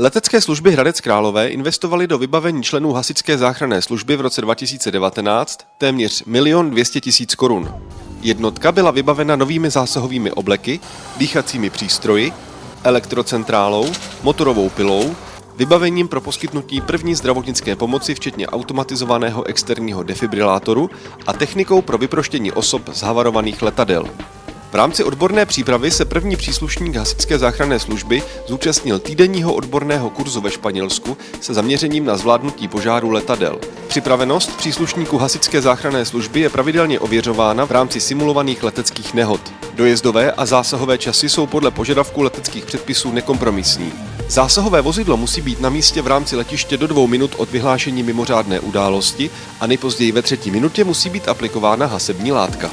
Letecké služby Hradec Králové investovaly do vybavení členů hasičské záchranné služby v roce 2019 téměř 1 200 000 korun. Jednotka byla vybavena novými zásahovými obleky, dýchacími přístroji, elektrocentrálou, motorovou pilou, vybavením pro poskytnutí první zdravotnické pomoci, včetně automatizovaného externího defibrilátoru a technikou pro vyproštění osob z havarovaných letadel. V rámci odborné přípravy se první příslušník hasičské záchranné služby zúčastnil týdenního odborného kurzu ve Španělsku se zaměřením na zvládnutí požáru letadel. Připravenost příslušníků hasičské záchranné služby je pravidelně ověřována v rámci simulovaných leteckých nehod. Dojezdové a zásahové časy jsou podle požadavků leteckých předpisů nekompromisní. Zásahové vozidlo musí být na místě v rámci letiště do dvou minut od vyhlášení mimořádné události a nejpozději ve třetí minutě musí být aplikována hasební látka.